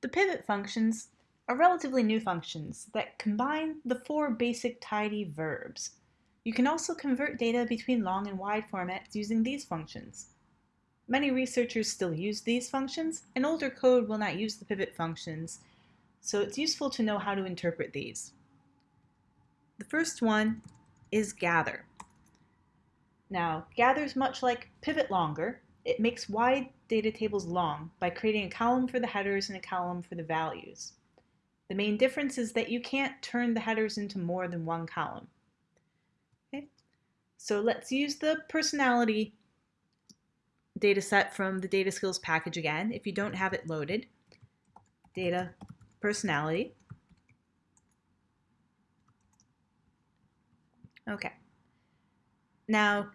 The pivot functions are relatively new functions that combine the four basic tidy verbs. You can also convert data between long and wide formats using these functions. Many researchers still use these functions, and older code will not use the pivot functions, so it's useful to know how to interpret these. The first one is gather. Now, gather is much like pivot longer. It makes wide data tables long by creating a column for the headers and a column for the values. The main difference is that you can't turn the headers into more than one column. Okay, so let's use the personality data set from the data skills package again if you don't have it loaded. Data personality. Okay. Now,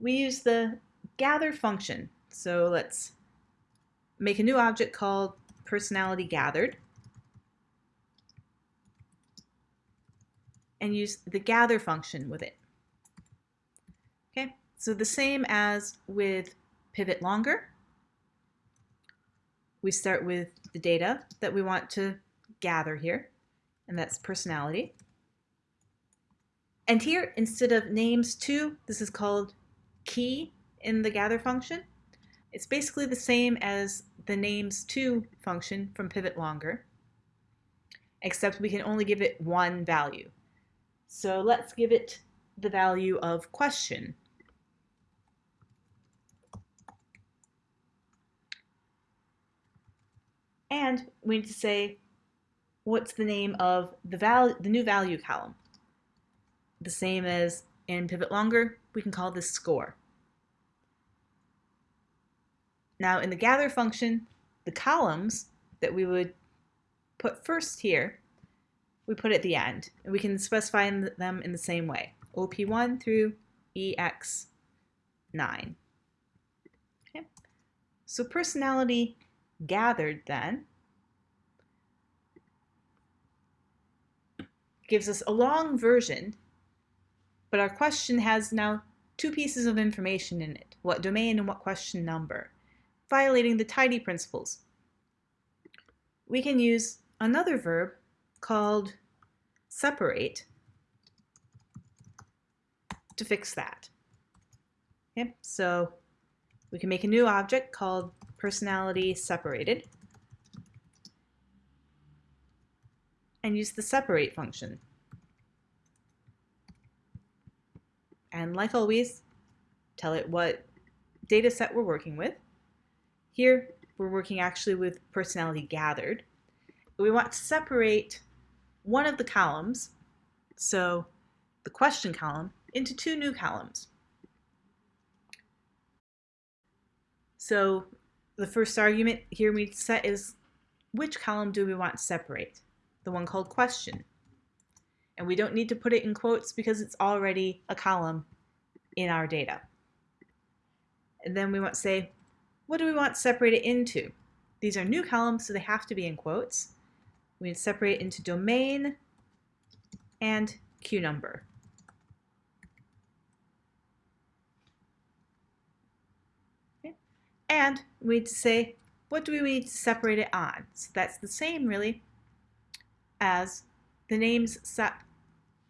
we use the gather function. So let's make a new object called personality gathered and use the gather function with it. Okay, so the same as with pivot longer. We start with the data that we want to gather here, and that's personality. And here, instead of names to, this is called key in the gather function. It's basically the same as the names to function from pivot longer, except we can only give it one value. So let's give it the value of question. And we need to say what's the name of the, value, the new value column the same as in pivot longer, we can call this score. Now in the gather function, the columns that we would put first here, we put at the end. And we can specify them in the same way, OP1 through EX9. Okay. So personality gathered then gives us a long version but our question has now two pieces of information in it, what domain and what question number, violating the tidy principles. We can use another verb called separate to fix that. Okay, so we can make a new object called personality separated and use the separate function. And like always, tell it what data set we're working with. Here, we're working actually with personality gathered. We want to separate one of the columns, so the question column, into two new columns. So the first argument here we set is which column do we want to separate? The one called question and we don't need to put it in quotes because it's already a column in our data. And then we want to say, what do we want to separate it into? These are new columns, so they have to be in quotes. We to separate into domain and Q number. Okay. And we need to say, what do we need to separate it on? So that's the same, really, as the names sep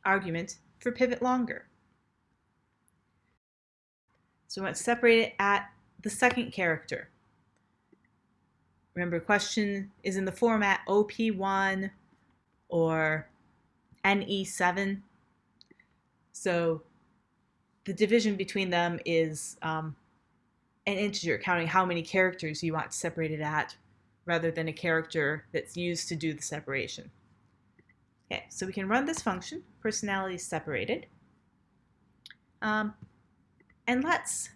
argument for pivot longer. So we want to separate it at the second character. Remember, question is in the format OP1 or NE7. So the division between them is um, an integer, counting how many characters you want to separate it at, rather than a character that's used to do the separation. Okay, so we can run this function, personality separated. Um, and let's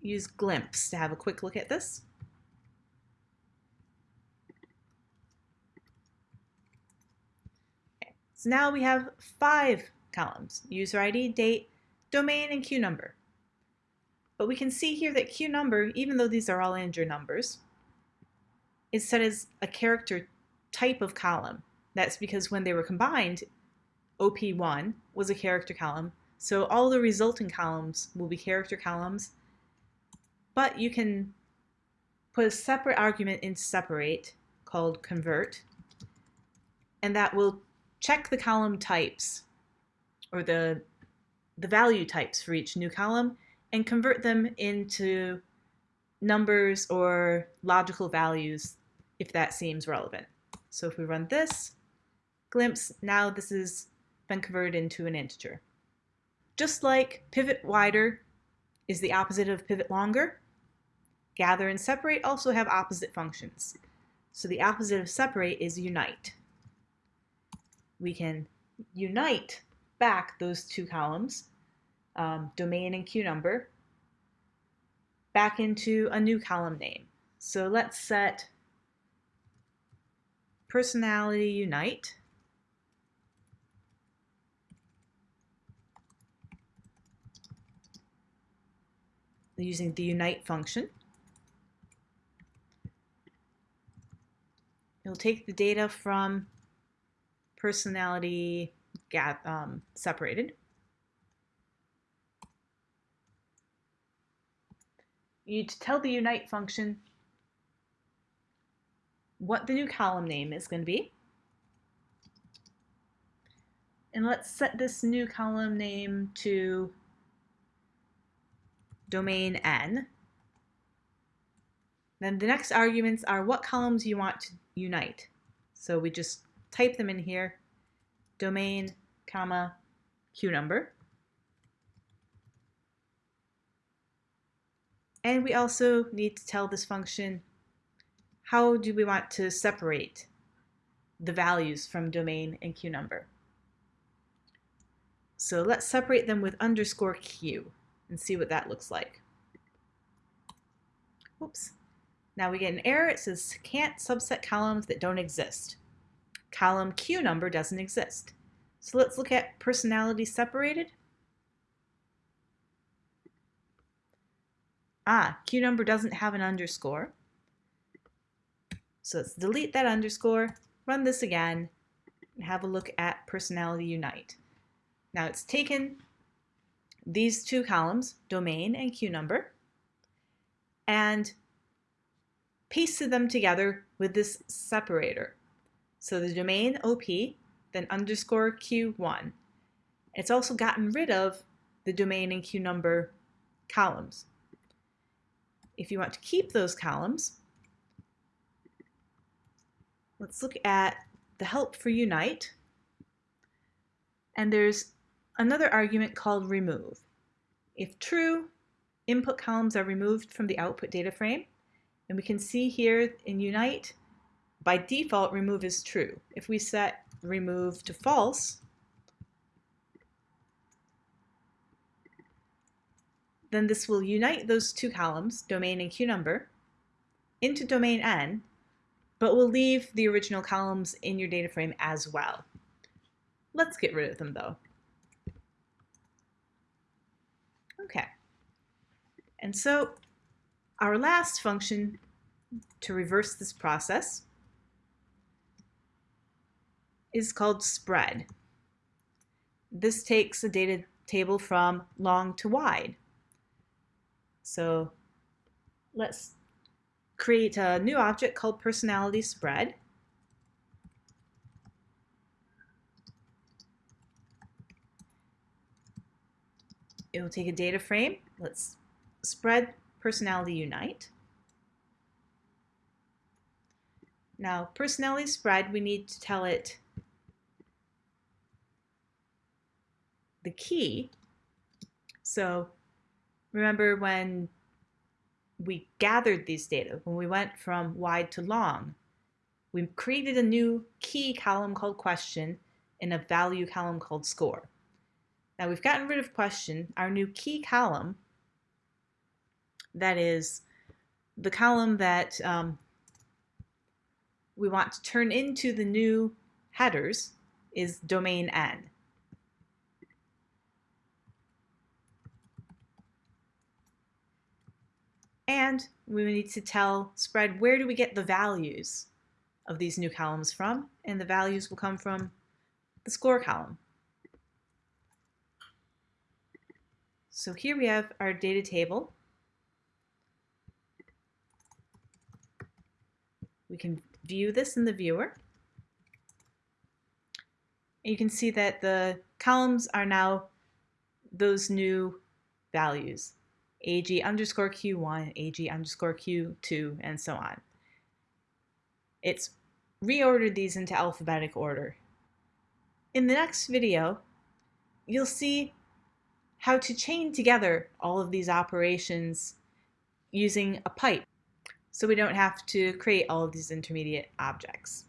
use Glimpse to have a quick look at this. Okay, so now we have five columns, user ID, date, domain, and Q number. But we can see here that Q number, even though these are all integer numbers, is set as a character type of column. That's because when they were combined, OP1 was a character column, so all the resulting columns will be character columns, but you can put a separate argument in separate called convert, and that will check the column types or the, the value types for each new column and convert them into numbers or logical values if that seems relevant. So if we run this, glimpse, now this has been converted into an integer. Just like pivot wider is the opposite of pivot longer, gather and separate also have opposite functions. So the opposite of separate is unite. We can unite back those two columns, um, domain and Q number, back into a new column name. So let's set personality unite using the unite function. It'll take the data from personality gap, um, separated. You need to tell the unite function what the new column name is going to be. And let's set this new column name to domain n. Then the next arguments are what columns you want to unite. So we just type them in here, domain, comma, Q number. And we also need to tell this function how do we want to separate the values from domain and Q number. So let's separate them with underscore Q and see what that looks like. Oops. Now we get an error. It says can't subset columns that don't exist. Column Q number doesn't exist. So let's look at personality separated. Ah, Q number doesn't have an underscore. So let's delete that underscore, run this again, and have a look at personality unite. Now it's taken these two columns, domain and Q number, and pasted them together with this separator. So the domain OP, then underscore Q1. It's also gotten rid of the domain and Q number columns. If you want to keep those columns, let's look at the help for unite. And there's another argument called remove. If true, input columns are removed from the output data frame. And we can see here in Unite, by default, remove is true. If we set remove to false, then this will unite those two columns, domain and Q number, into domain N, but will leave the original columns in your data frame as well. Let's get rid of them though. Okay. And so our last function to reverse this process is called spread. This takes a data table from long to wide. So let's create a new object called personality spread. it will take a data frame. Let's spread personality unite. Now, personality spread, we need to tell it the key. So remember when we gathered these data, when we went from wide to long, we created a new key column called question and a value column called score. Now we've gotten rid of question. Our new key column, that is the column that um, we want to turn into the new headers, is domain n. And we need to tell spread where do we get the values of these new columns from, and the values will come from the score column. So here we have our data table. Can view this in the viewer. And you can see that the columns are now those new values, ag underscore q1, ag underscore q2, and so on. It's reordered these into alphabetic order. In the next video, you'll see how to chain together all of these operations using a pipe so we don't have to create all of these intermediate objects.